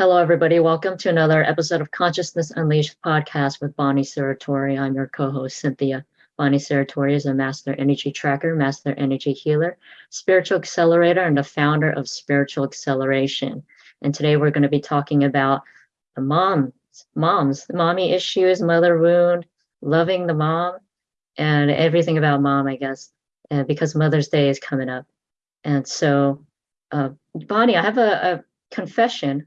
Hello, everybody. Welcome to another episode of Consciousness Unleashed podcast with Bonnie Serratore. I'm your co-host, Cynthia. Bonnie Serratore is a master energy tracker, master energy healer, spiritual accelerator, and the founder of Spiritual Acceleration. And today we're going to be talking about the moms, moms, mommy issues, mother wound, loving the mom, and everything about mom, I guess, and because Mother's Day is coming up. And so, uh, Bonnie, I have a, a confession.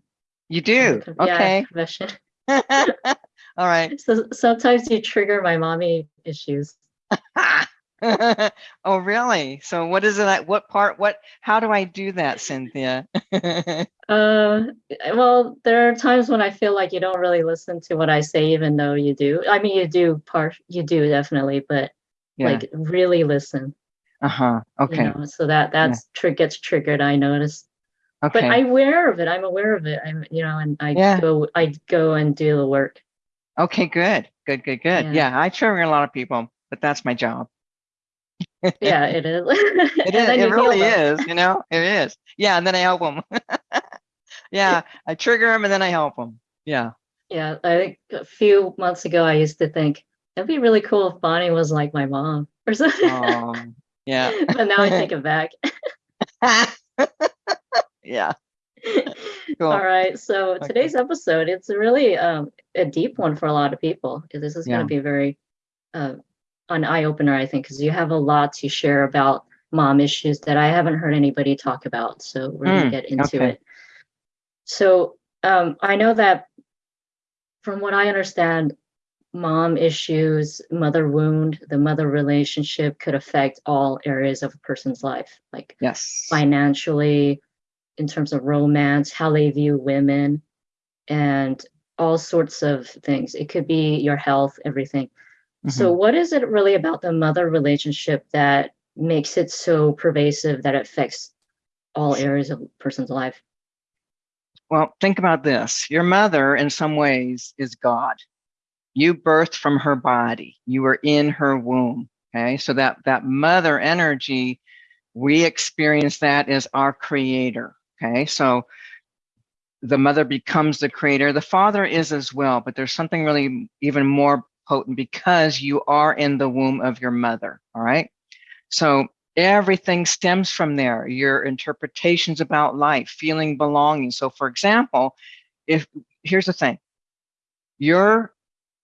You do? okay. Yeah. All right. So sometimes you trigger my mommy issues. oh, really? So what is it? What part? What? How do I do that, Cynthia? uh, well, there are times when I feel like you don't really listen to what I say, even though you do. I mean, you do part. You do definitely, but yeah. like really listen. Uh huh. Okay. You know, so that that's yeah. tr- gets triggered. I notice. Okay. But I'm aware of it. I'm aware of it. I'm, you know, and I yeah. go, I go and do the work. Okay, good, good, good, good. Yeah, yeah I trigger a lot of people, but that's my job. yeah, it is. it is. It really is. You know, it is. Yeah, and then I help them. yeah, I trigger them and then I help them. Yeah. Yeah, I think a few months ago I used to think it'd be really cool if Bonnie was like my mom or something. Um, yeah. but now I take it back. Yeah. Cool. All right. So okay. today's episode, it's really um, a deep one for a lot of people. This is yeah. going to be very uh, an eye opener, I think, because you have a lot to share about mom issues that I haven't heard anybody talk about. So we're mm, going to get into okay. it. So um, I know that from what I understand, mom issues, mother wound, the mother relationship could affect all areas of a person's life, like yes, financially, in terms of romance, how they view women, and all sorts of things. It could be your health, everything. Mm-hmm. So, what is it really about the mother relationship that makes it so pervasive that it affects all areas of a person's life? Well, think about this. Your mother, in some ways, is God. You birthed from her body. You were in her womb. Okay, so that that mother energy, we experience that as our creator. Okay, so the mother becomes the creator. The father is as well, but there's something really even more potent because you are in the womb of your mother. All right. So everything stems from there your interpretations about life, feeling belonging. So, for example, if here's the thing you're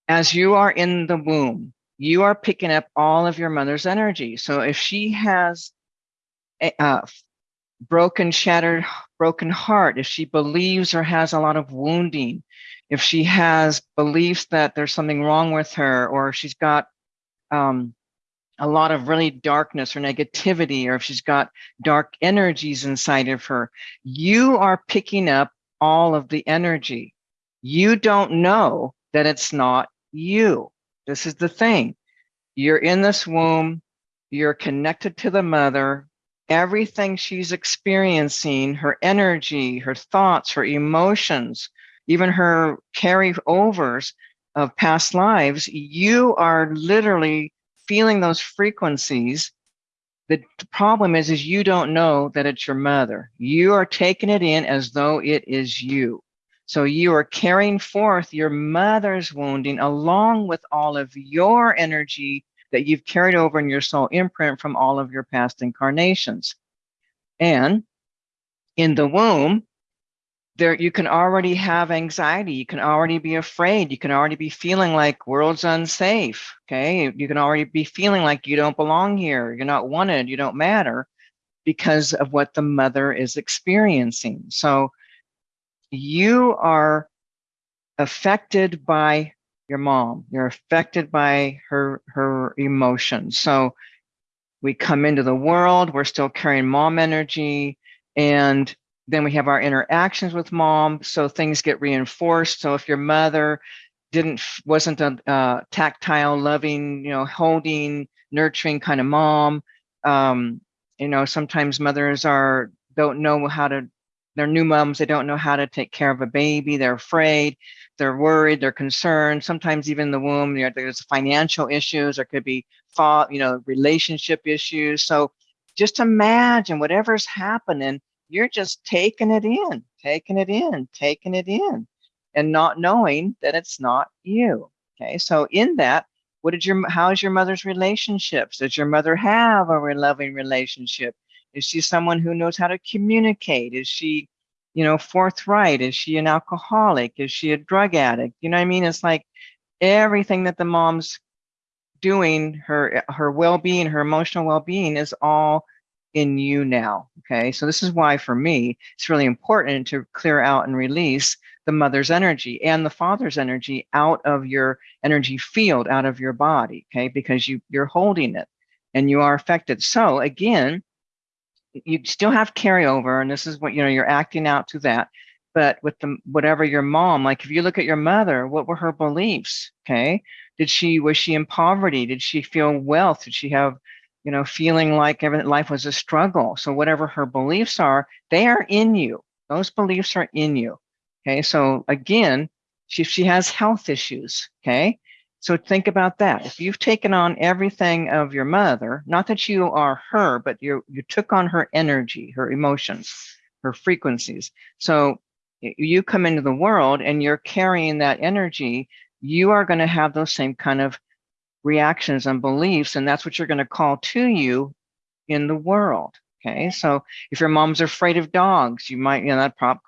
as you are in the womb, you are picking up all of your mother's energy. So, if she has a, uh, broken, shattered, broken heart, if she believes or has a lot of wounding, if she has beliefs that there's something wrong with her, or she's got um, a lot of really darkness or negativity, or if she's got dark energies inside of her, you are picking up all of the energy. You don't know that it's not you. This is the thing. You're in this womb, you're connected to the mother, everything she's experiencing, her energy, her thoughts, her emotions, even her carryovers of past lives, you are literally feeling those frequencies. The problem is, is you don't know that it's your mother. You are taking it in as though it is you. So you are carrying forth your mother's wounding along with all of your energy that you've carried over in your soul imprint from all of your past incarnations. And in the womb, there you can already have anxiety. You can already be afraid. You can already be feeling like world's unsafe okay? You can already be feeling like you don't belong here. You're not wanted. You don't matter because of what the mother is experiencing. So you are affected by your mom. You're affected by her her emotions. So we come into the world we're still carrying mom energy and then we have our interactions with mom. So things get reinforced. So if your mother didn't wasn't a uh, tactile loving you know holding nurturing kind of mom um, you know sometimes mothers are don't know how to they're new moms they don't know how to take care of a baby they're afraid they're worried they're concerned sometimes even in the womb you know, there's financial issues there could be you know relationship issues so just imagine whatever's happening you're just taking it in. taking it in, taking it in, and not knowing that it's not you. Okay, so in that, what did your how's your mother's relationships? Does your mother have a loving relationship? Is she someone who knows how to communicate? Is she, you know, forthright? Is she an alcoholic? Is she a drug addict? You know what I mean? It's like everything that the mom's doing, her her well-being, her emotional well-being is all in you now. Okay. So this is why for me, it's really important to clear out and release the mother's energy and the father's energy out of your energy field, out of your body. Okay. Because you you're holding it and you are affected. So again, you still have carryover and this is what you know you're acting out to that but with the whatever your mom like if you look at your mother what were her beliefs okay did she was she in poverty did she feel wealth did she have you know, feeling like every life was a struggle. So whatever her beliefs are, they are in you. Those beliefs are in you. Okay. So again, she, she has health issues. Okay. So think about that. If you've taken on everything of your mother, not that you are her, but you you took on her energy, her emotions, her frequencies. So you come into the world and you're carrying that energy, you are going to have those same kind of reactions and beliefs, and that's what you're going to call to you in the world. Okay, so if your mom's afraid of dogs, you might, you know, that prop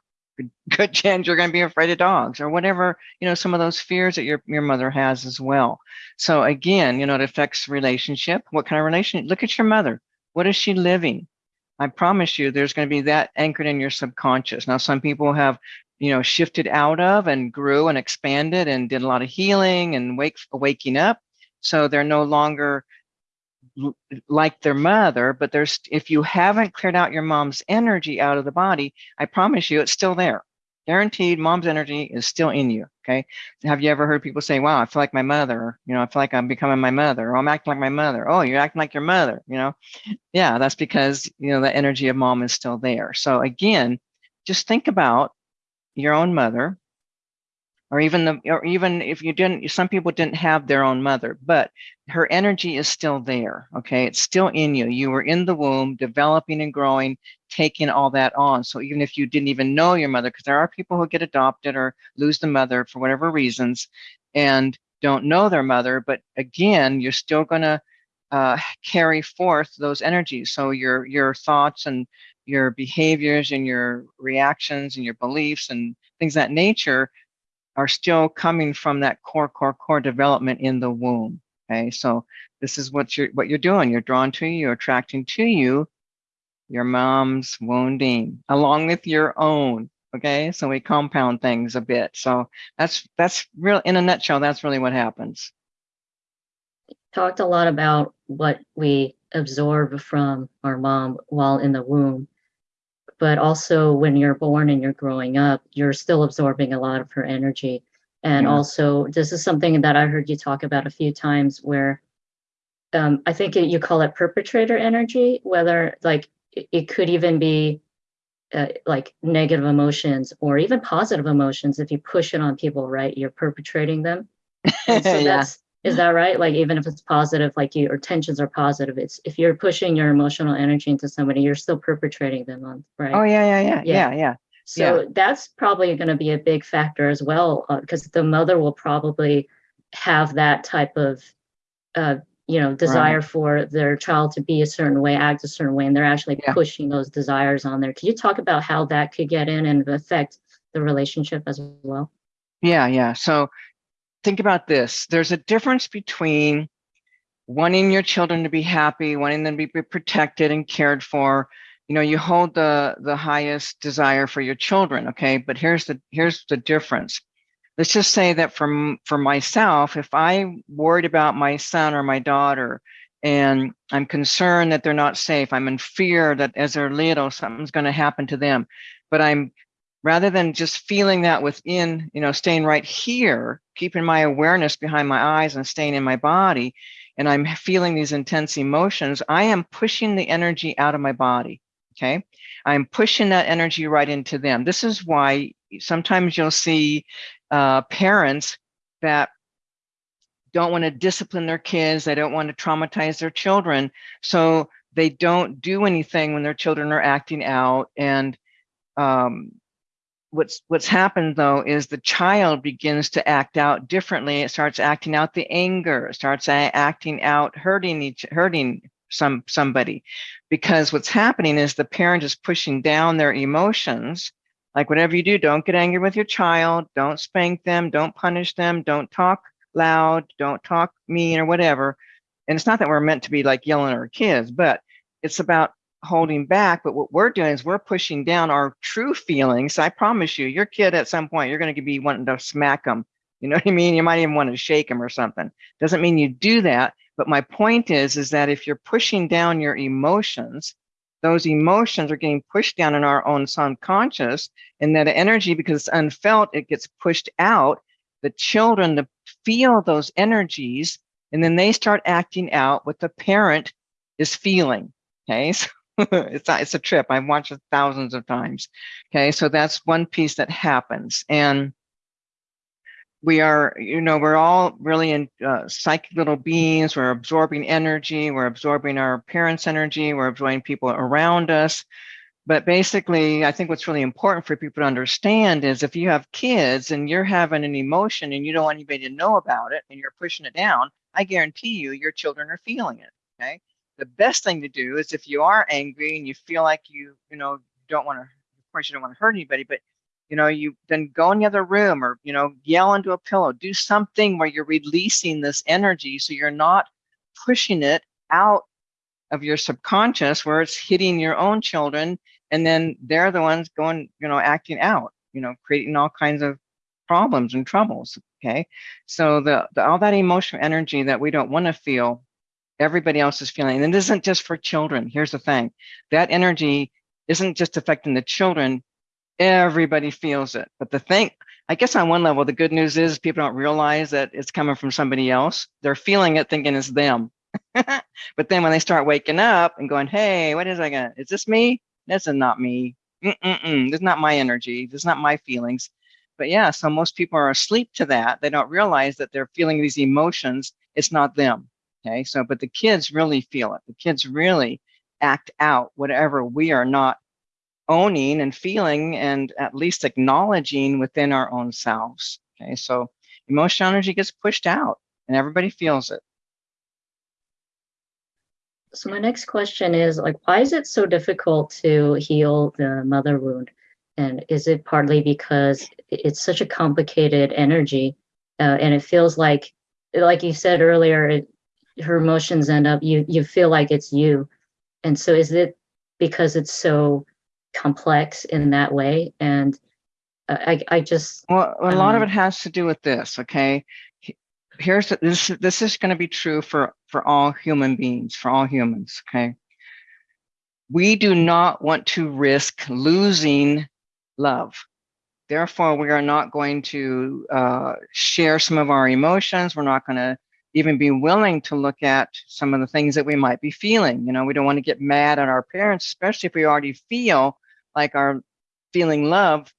good chance you're going to be afraid of dogs or whatever, you know, some of those fears that your, your mother has as well. So again, you know, it affects relationship. What kind of relationship? Look at your mother. What is she living? I promise you there's going to be that anchored in your subconscious. Now, some people have, you know, shifted out of and grew and expanded and did a lot of healing and wake, waking up. So they're no longer like their mother, but there's if you haven't cleared out your mom's energy out of the body, I promise you it's still there. Guaranteed mom's energy is still in you. Okay. Have you ever heard people say, wow, I feel like my mother, you know, I feel like I'm becoming my mother, or I'm acting like my mother. Oh, you're acting like your mother, you know? Yeah, that's because, you know, the energy of mom is still there. So again, just think about your own mother or even the or even if you didn't some people didn't have their own mother but her energy is still there okay? It's still in you. You were in the womb developing and growing taking all that on. So even if you didn't even know your mother because there are people who get adopted or lose the mother for whatever reasons and don't know their mother but again you're still going to uh, carry forth those energies. So your your thoughts and your behaviors and your reactions and your beliefs and things that nature are still coming from that core, core, core development in the womb. Okay, so this is what you're what you're doing. You're drawn to you, you're attracting to you your mom's wounding along with your own. Okay, so we compound things a bit. So that's that's real in a nutshell. That's really what happens. Talked a lot about what we absorb from our mom while in the womb but also when you're born and you're growing up, you're still absorbing a lot of her energy. And yeah. also, this is something that I heard you talk about a few times where um, I think it, you call it perpetrator energy, whether like it, it could even be uh, like negative emotions or even positive emotions. If you push it on people, right, you're perpetrating them. And so yeah. that's is that right? Like even if it's positive, like your tensions are positive, it's if you're pushing your emotional energy into somebody, you're still perpetrating them on, right? Oh yeah, yeah, yeah, yeah, yeah. So yeah. that's probably going to be a big factor as well, because uh, the mother will probably have that type of, uh, you know, desire right. for their child to be a certain way, act a certain way, and they're actually yeah. pushing those desires on there. Can you talk about how that could get in and affect the relationship as well? Yeah, yeah. So think about this. There's a difference between wanting your children to be happy, wanting them to be protected and cared for. You know, you hold the the highest desire for your children, okay? But here's the here's the difference. Let's just say that for for myself, if I'm worried about my son or my daughter and I'm concerned that they're not safe, I'm in fear that as they're little, something's going to happen to them, but I'm rather than just feeling that within, you know, staying right here, keeping my awareness behind my eyes and staying in my body, and I'm feeling these intense emotions, I am pushing the energy out of my body. Okay. I'm pushing that energy right into them. This is why sometimes you'll see uh, parents that don't want to discipline their kids, they don't want to traumatize their children. So they don't do anything when their children are acting out and um, what's what's happened though is the child begins to act out differently. It starts acting out the anger, starts acting out hurting each hurting some somebody. Because what's happening is the parent is pushing down their emotions. Like whatever you do don't get angry with your child. Don't spank them. Don't punish them. Don't talk loud. Don't talk mean or whatever. And it's not that we're meant to be like yelling at our kids but it's about holding back but what we're doing is we're pushing down our true feelings i promise you your kid at some point you're going to be wanting to smack them you know what i mean you might even want to shake them or something doesn't mean you do that but my point is, is that if you're pushing down your emotions, those emotions are getting pushed down in our own subconscious and that energy, because it's unfelt, it gets pushed out. The children to feel those energies and then they start acting out what the parent is feeling. Okay. So it's, a, it's a trip. I've watched it thousands of times. Okay. So that's one piece that happens. And we are, you know, we're all really in uh, psychic little beings. We're absorbing energy. We're absorbing our parents' energy. We're absorbing people around us. But basically, I think what's really important for people to understand is if you have kids and you're having an emotion and you don't want anybody to know about it and you're pushing it down, I guarantee you, your children are feeling it. Okay. The best thing to do is if you are angry and you feel like you, you know, don't want to, of course, you don't want to hurt anybody, but you know, you then go in the other room or, you know, yell into a pillow, do something where you're releasing this energy so you're not pushing it out of your subconscious where it's hitting your own children and then they're the ones going, you know, acting out, you know, creating all kinds of problems and troubles. Okay. So the, the all that emotional energy that we don't want to feel, everybody else is feeling. And it isn't just for children. Here's the thing. That energy isn't just affecting the children, everybody feels it. But the thing, I guess on one level, the good news is people don't realize that it's coming from somebody else. They're feeling it thinking it's them. but then when they start waking up and going, hey, what is I gonna, is this me? This is not me. Mm-mm-mm. This is not my energy. This is not my feelings. But yeah, so most people are asleep to that. They don't realize that they're feeling these emotions. It's not them. Okay. So, but the kids really feel it. The kids really act out whatever we are not owning and feeling and at least acknowledging within our own selves. Okay, so emotional energy gets pushed out and everybody feels it. So my next question is like, why is it so difficult to heal the mother wound? And is it partly because it's such a complicated energy uh, and it feels like, like you said earlier, it, her emotions end up, you, you feel like it's you. And so is it because it's so complex in that way. And I, I just well, a lot um, of it has to do with this. Okay, here's this. This is going to be true for for all human beings, for all humans. Okay, we do not want to risk losing love. Therefore, we are not going to uh, share some of our emotions. We're not going to even be willing to look at some of the things that we might be feeling. You know, we don't want to get mad at our parents, especially if we already feel like our feeling love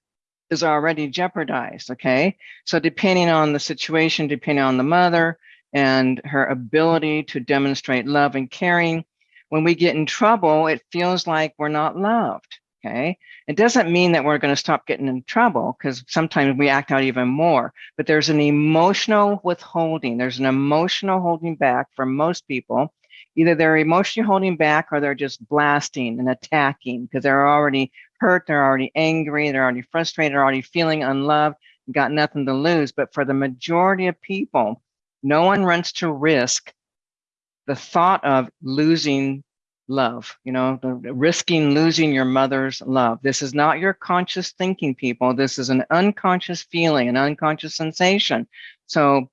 is already jeopardized. Okay. So depending on the situation, depending on the mother and her ability to demonstrate love and caring, when we get in trouble, it feels like we're not loved. Okay. It doesn't mean that we're going to stop getting in trouble because sometimes we act out even more, but there's an emotional withholding. There's an emotional holding back for most people either they're emotionally holding back or they're just blasting and attacking because they're already hurt, they're already angry, they're already frustrated, they're already feeling unloved, got nothing to lose. But for the majority of people, no one runs to risk the thought of losing love, you know, risking losing your mother's love. This is not your conscious thinking, people. This is an unconscious feeling, an unconscious sensation. So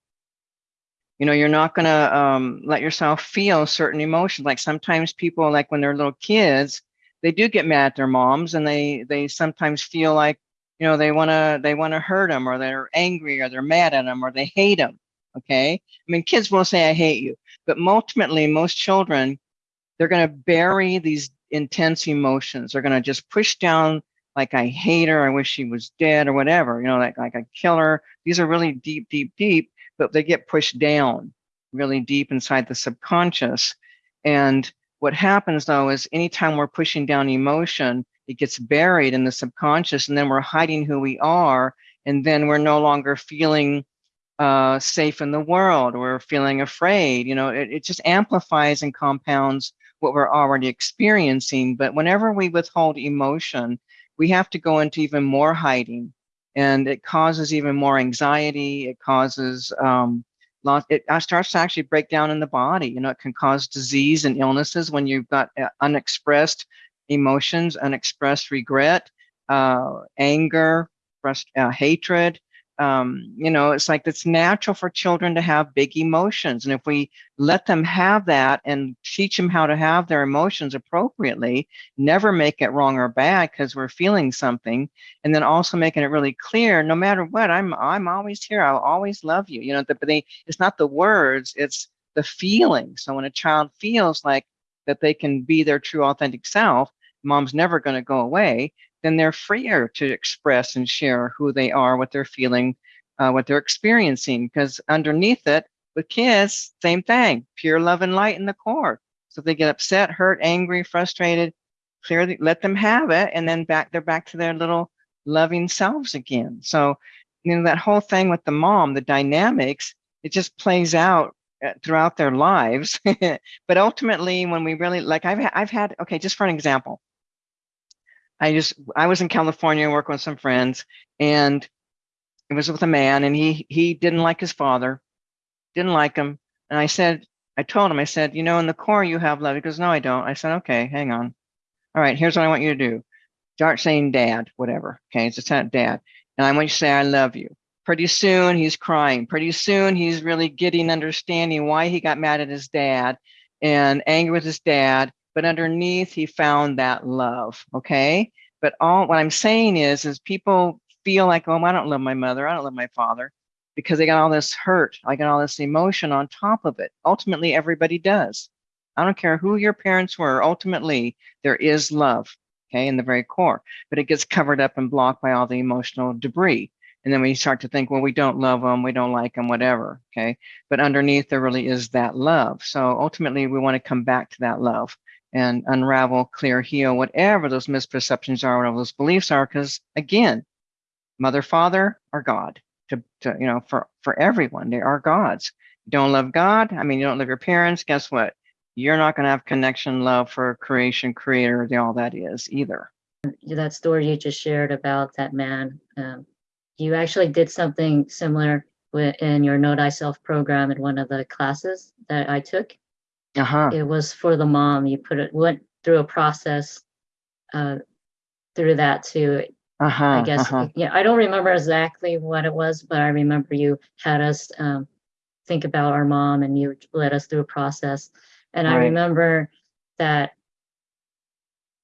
you know you're not going to um, let yourself feel certain emotions like sometimes people like when they're little kids they do get mad at their moms and they they sometimes feel like you know they want to they want to hurt them or they're angry or they're mad at them or they hate them okay i mean kids will say i hate you but ultimately most children they're going to bury these intense emotions. They're going to just push down like i hate her. I wish she was dead or whatever you know like like i kill her. These are really deep deep deep but they get pushed down really deep inside the subconscious. And what happens though is anytime we're pushing down emotion, it gets buried in the subconscious and then we're hiding who we are and then we're no longer feeling uh, safe in the world. Or feeling afraid you know it, it just amplifies and compounds what we're already experiencing but whenever we withhold emotion we have to go into even more hiding and it causes even more anxiety it causes um, it starts to actually break down in the body you know it can cause disease and illnesses when you've got uh, unexpressed emotions, unexpressed regret, uh, anger, uh, hatred. Um, you know, it's like it's natural for children to have big emotions. And if we let them have that and teach them how to have their emotions appropriately, never make it wrong or bad because we're feeling something, and then also making it really clear, no matter what, I'm I'm always here. I'll always love you. You know, but they it's not the words, it's the feeling. So when a child feels like that they can be their true authentic self, mom's never going to go away, then they're freer to express and share who they are, what they're feeling, uh, what they're experiencing. Because underneath it, with kids, same thing, pure love and light in the core. So they get upset, hurt, angry, frustrated, clearly let them have it, and then back they're back to their little loving selves again. So you know that whole thing with the mom, the dynamics, it just plays out uh, throughout their lives. but ultimately, when we really like, I've I've had okay, just for an example, I just I was in California working with some friends, and it was with a man, and he he didn't like his father, didn't like him, and I said I told him I said you know in the core you have love. He goes no I don't. I said okay hang on, all right here's what I want you to do, start saying dad whatever okay it's just dad, and I want you to say I love you. Pretty soon he's crying. Pretty soon he's really getting understanding why he got mad at his dad and angry with his dad but underneath he found that love okay but all what i'm saying is is people feel like oh i don't love my mother i don't love my father because they got all this hurt i got all this emotion on top of it ultimately everybody does i don't care who your parents were ultimately there is love okay in the very core but it gets covered up and blocked by all the emotional debris and then we start to think, well, we don't love them, we don't like them, whatever. Okay. But underneath, there really is that love. So ultimately, we want to come back to that love and unravel, clear, heal, whatever those misperceptions are, whatever those beliefs are. Because again, mother, father are God. To, to you know, for for everyone, they are gods. You don't love God. I mean, you don't love your parents. Guess what? You're not going to have connection, love for creation, creator, all that is either. That story you just shared about that man, um, you actually did something similar in your Know Thyself program in one of the classes that I took. Uh-huh. It was for the mom. You put it went through a process uh, through that to uh-huh, I guess uh-huh. yeah, I don't remember exactly what it was, but I remember you had us um, think about our mom and you led us through a process. And I remember that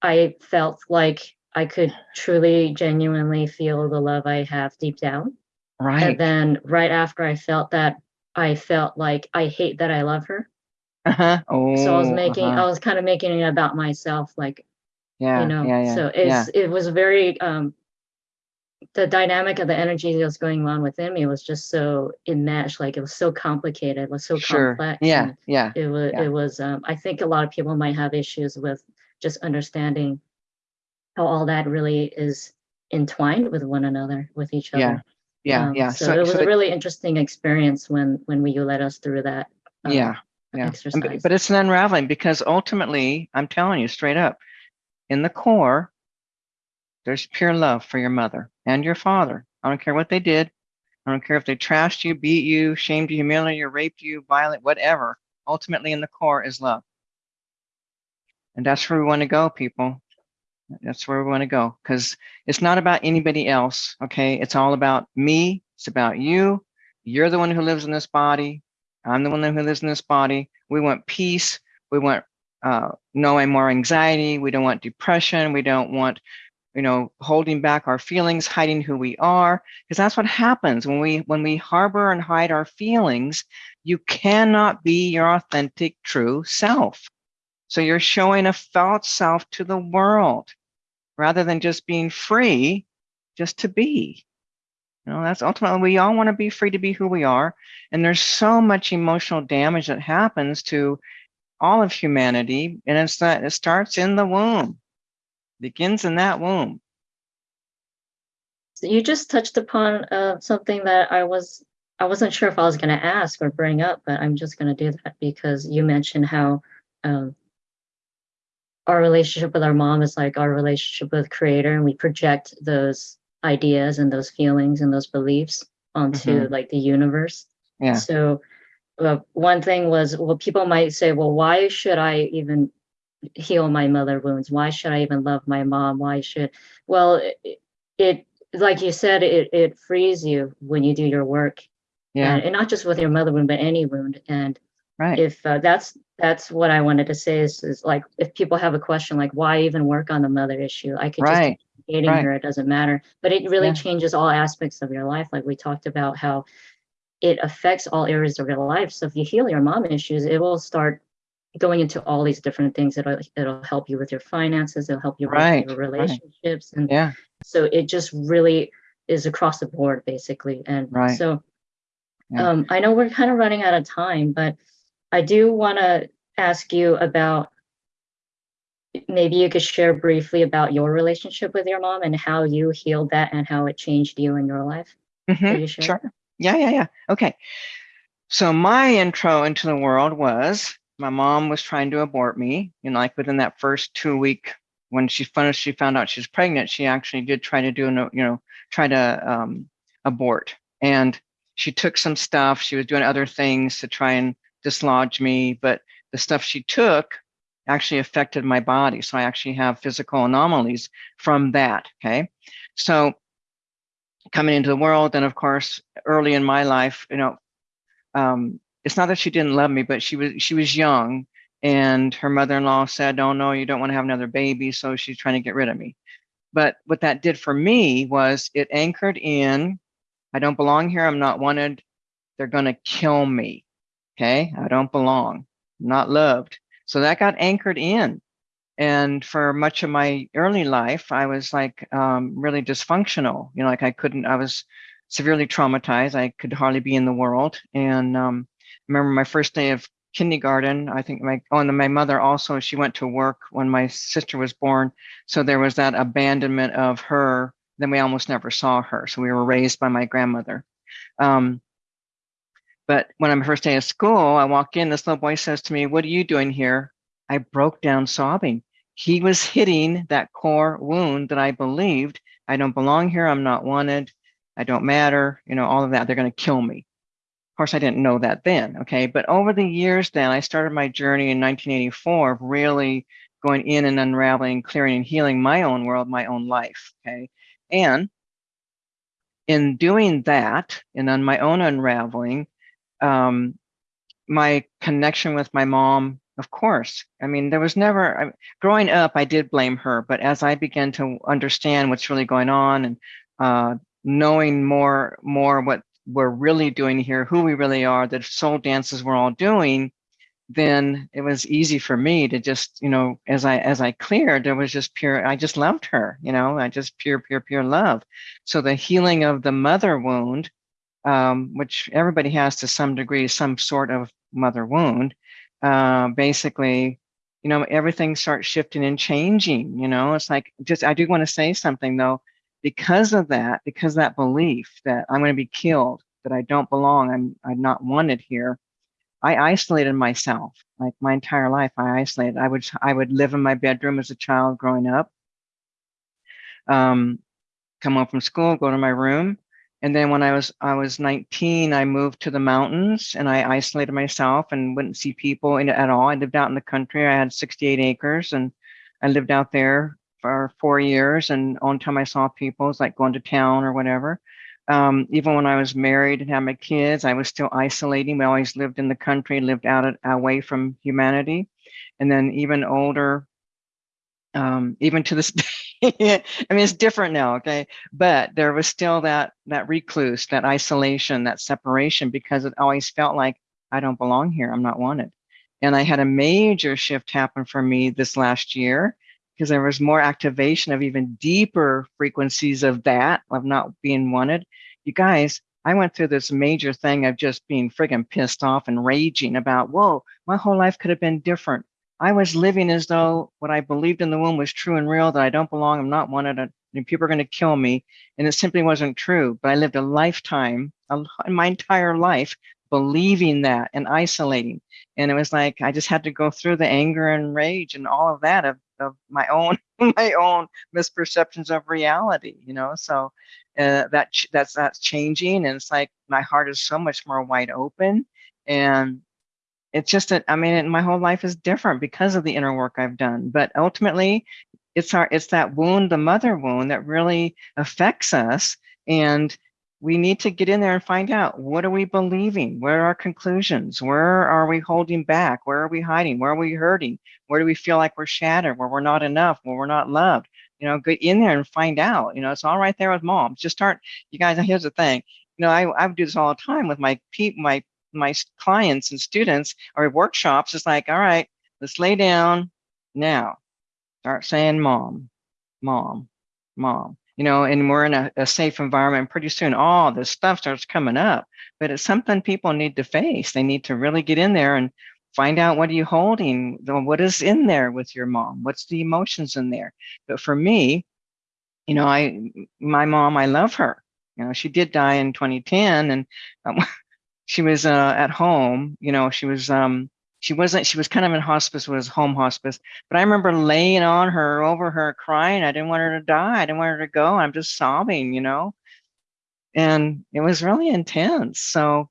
I felt like I could truly, genuinely feel the love I have deep down. Right. And then right after I felt that, I felt like I hate that I love her. Uh-huh. So I was Oh, making, uh-huh. I was kind of making it about myself, like, Yeah, you know, yeah, yeah, so yeah. it's, it was very, um, the dynamic of the energy that was going on within me was just so enmeshed, like it was so complicated, it was so Sure. complex. Yeah, yeah. It was, yeah. it was, um, I think a lot of people might have issues with just understanding how all that really is entwined with one another, with each other. Yeah, Um, yeah. So So, it was so a really interesting experience when, when we, you led us through that. um, yeah, yeah. And But, but it's an unraveling because ultimately, I'm telling you straight up, in the core, there's pure love for your mother and your father. I don't care what they did. I don't care if they trashed you, beat you, shamed you, humiliated you, raped you, violent, whatever. Ultimately, in the core is love. And that's where we want to go, people. That's where we want to go because it's not about anybody else. Okay. It's all about me. It's about you. You're the one who lives in this body. I'm the one who lives in this body. We want peace. We want uh, no more anxiety. We don't want depression. We don't want, you know, holding back our feelings, hiding who we are, because that's what happens when we when we harbor and hide our feelings. You cannot be your authentic, true self. So you're showing a false self to the world rather than just being free, just to be. You know, that's ultimately we all want to be free to be who we are. And there's so much emotional damage that happens to all of humanity. And it's that it starts in the womb. begins in that womb. You just touched upon uh, something that I was I wasn't sure if I was going to ask or bring up, but I'm just going to do that because you mentioned how um, our relationship with our mom is like our relationship with creator and we project those ideas and those feelings and those beliefs onto Mhm. like the universe Yeah. so uh, one thing was well people might say well why should i even heal my mother wounds why should i even love my mom why should well it, it like you said it, it frees you when you do your work Yeah. and, and not just with your mother wound but any wound and Right. if uh, that's that's what I wanted to say is, is like if people have a question like why even work on the mother issue, I could just Right. keep dating right. her, it doesn't matter. But it really Yeah. changes all aspects of your life. Like we talked about how it affects all areas of your life. So if you heal your mom issues, it will start going into all these different things. It'll it'll help you with your finances, it'll help you Right, with your right. relationships. And Yeah. so it just really is across the board basically. And Right. so Yeah. um, I know we're kind of running out of time, but I do want to ask you about maybe you could share briefly about your relationship with your mom and how you healed that and how it changed you in your life. Mhm, you? Sure. Yeah, yeah, yeah. Okay. So my intro into the world was my mom was trying to abort me. You know, like within that first two week when she found she found out she was pregnant, she actually did try to do you know, try to um, abort. And she took some stuff. She was doing other things to try and dislodge me, but the stuff she took actually affected my body. So I actually have physical anomalies from that. Okay. So coming into the world, and of course, early in my life, you know, um, it's not that she didn't love me, but she was she was young, and her mother-in-law said, "Oh no, you don't want to have another baby," so she's trying to get rid of me. But what that did for me was it anchored in, I don't belong here. I'm not wanted. They're going to kill me. Okay, I don't belong. I'm not loved. So that got anchored in. And for much of my early life, I was like um, really dysfunctional. You know, like I couldn't, I was severely traumatized. I could hardly be in the world. And um, remember my first day of kindergarten, I think my, oh, and my mother also, she went to work when my sister was born. So there was that abandonment of her. Then we almost never saw her. So we were raised by my grandmother. Um, but when I'm first day of school, I walk in, this little boy says to me, What are you doing here? I broke down sobbing. He was hitting that core wound that I believed I don't belong here. I'm not wanted. I don't matter. You know, all of that. They're going to kill me. Of course, I didn't know that then. Okay. But over the years, then I started my journey in 1984 of really going in and unraveling, clearing and healing my own world, my own life. Okay. And in doing that and on my own unraveling, um, my connection with my mom, of course. I mean, there was never, I, growing up, I did blame her, but as I began to understand what's really going on and uh, knowing more, more what we're really doing here, who we really are, the soul dances we're all doing, then it was easy for me to just, you know, as I as I cleared, there was just pure. I just loved her, you know, I just pure, pure, pure love. So the healing of the mother wound um, which everybody has to some degree, some sort of mother wound, uh, basically, you know, everything starts shifting and changing. You know, it's like just, I do want to say something though, because of that, because of that belief that I'm going to be killed, that I don't belong, I'm, I'm not wanted here. I isolated myself like my entire life. I isolated. I would, I would live in my bedroom as a child growing up. Um, come home from school, go to my room, and then when I was I was 19, I moved to the mountains and I isolated myself and wouldn't see people in, at all. I lived out in the country. I had 68 acres and I lived out there for four years. And only time I saw people was like going to town or whatever. Um, even when I was married and had my kids, I was still isolating. We always lived in the country, lived out away from humanity. And then even older, um, even to this day, I mean, it's different now, okay? But there was still that that recluse, that isolation, that separation, because it always felt like I don't belong here. I'm not wanted. And I had a major shift happen for me this last year because there was more activation of even deeper frequencies of that, of not being wanted. You guys, I went through this major thing of just being friggin' pissed off and raging about, whoa, my whole life could have been different. I was living as though what I believed in the womb was true and real, that I don't belong, I'm not wanted, and people are going to kill me. And it simply wasn't true. But I lived a lifetime, my entire life, believing that and isolating. And it was like I just had to go through the anger and rage and all of that of, of my own my own misperceptions of reality, you know. So uh, that that's that's changing, and it's like my heart is so much more wide open, and it's just that I mean, my whole life is different because of the inner work I've done. But ultimately, it's our it's that wound, the mother wound, that really affects us, and we need to get in there and find out what are we believing? Where are our conclusions? Where are we holding back? Where are we hiding? Where are we hurting? Where do we feel like we're shattered where we're not enough where we're not loved? You know get in there and find out you know it's all right there with moms just start you guys here's the thing you know i, I do this all the time with my people my my clients and students or workshops is like all right let's lay down now start saying mom mom mom you know, and we're in a, a, safe environment. Pretty soon, all this stuff starts coming up. But it's something people need to face. They need to really get in there and find out what are you holding, what is in there with your mom, what's the emotions in there. But for me, you know, I, my mom, I love her. You know, she did die in 2010, and um, she was uh, at home. You know, she was um, she wasn't she was kind of in hospice was home hospice but i remember laying on her over her crying. I didn't want her to die. I didn't want her to go. I'm just sobbing you know? And it was really intense. So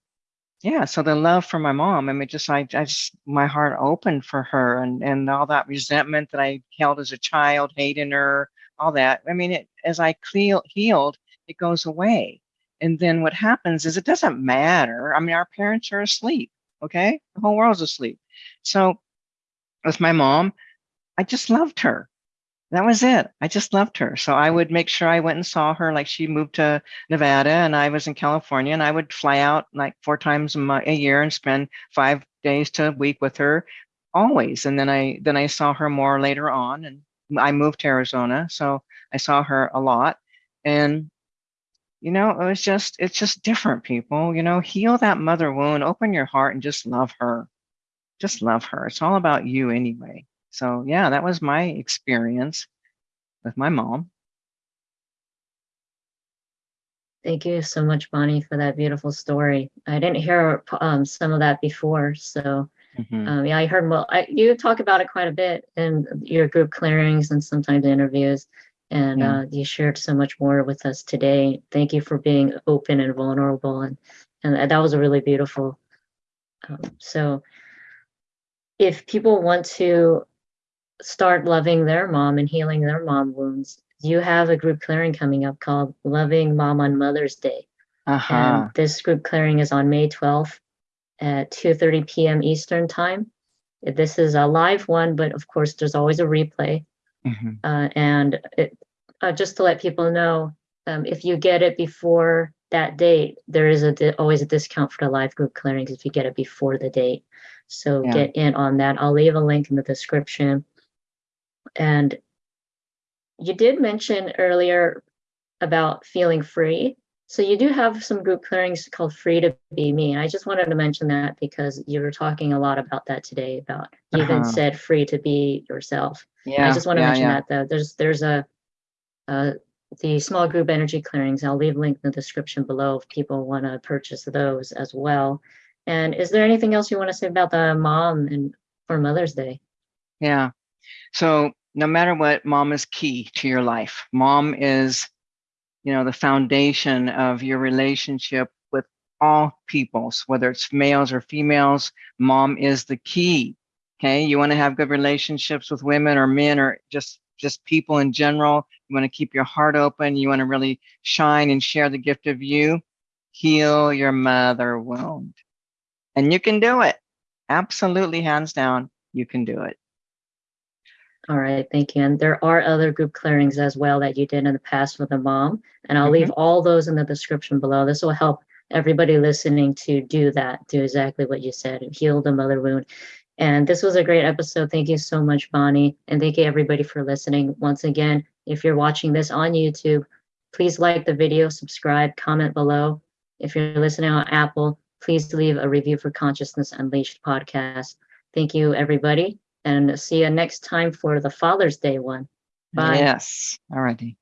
yeah so the love for my mom i mean just i, I just my heart opened for her and and all that resentment that i held as a child hating her all that. I mean it as i healed it goes away and then what happens is it doesn't matter i mean our parents are asleep okay the whole world's asleep so with my mom, I just loved her. That was it. I just loved her. So I would make sure I went and saw her. Like she moved to Nevada and I was in California and I would fly out like four times a, year and spend five days to a week with her always. And then I, then I saw her more later on and I moved to Arizona. So I saw her a lot and you know, it was just, it's just different people, you know, heal that mother wound, open your heart and just love her just love her. It's all about you anyway. So yeah, that was my experience with my mom. Thank you so much, Bonnie, for that beautiful story. I didn't hear um, some of that before, so mm -hmm. um, yeah, I heard. Well, I, you talk about it quite a bit in your group clearings and sometimes interviews, and yeah. uh, you shared so much more with us today. Thank you for being open and vulnerable, and and that was a really beautiful. Um, so if people want to start loving their mom and healing their mom wounds, you have a group clearing coming up called Loving Mom on Mother's Day. Uh-huh. And this group clearing is on May 12th at 2.30 p.m. Eastern time. This is a live one, but of course there's always a replay. Mm-hmm. Uh, and it, uh, just to let people know, um, if you get it before that date, there is a always a discount for the live group clearings if you get it before the date. So yeah. get in on that. I'll leave a link in the description. And you did mention earlier about feeling free. So you do have some group clearings called Free to Be Me. I just wanted to mention that because you were talking a lot about that today about you uh-huh. even said free to be yourself. Yeah. I just want to yeah, mention yeah. that though. There's there's a uh, the small group energy clearings. I'll leave a link in the description below if people want to purchase those as well. And is there anything else you want to say about the mom and for Mother's Day? Yeah. So no matter what, mom is key to your life. Mom is, you know, the foundation of your relationship with all peoples, whether it's males or females, mom is the key. Okay. You want to have good relationships with women or men or just just people in general. You want to keep your heart open. You want to really shine and share the gift of you. Heal your mother wound. And you can do it. Absolutely, hands down, you can do it. All right, thank you. And there are other group clearings as well that you did in the past with the mom. And I'll mm -hmm. leave all those in the description below. This will help everybody listening to do that, do exactly what you said, heal the mother wound. And this was a great episode. Thank you so much, Bonnie. And thank you everybody for listening. Once again, if you're watching this on YouTube, please like the video, subscribe, comment below. If you're listening on Apple, please leave a review for Consciousness Unleashed podcast. Thank you, everybody, And see you next time for the Father's Day one. Bye. Yes. All righty.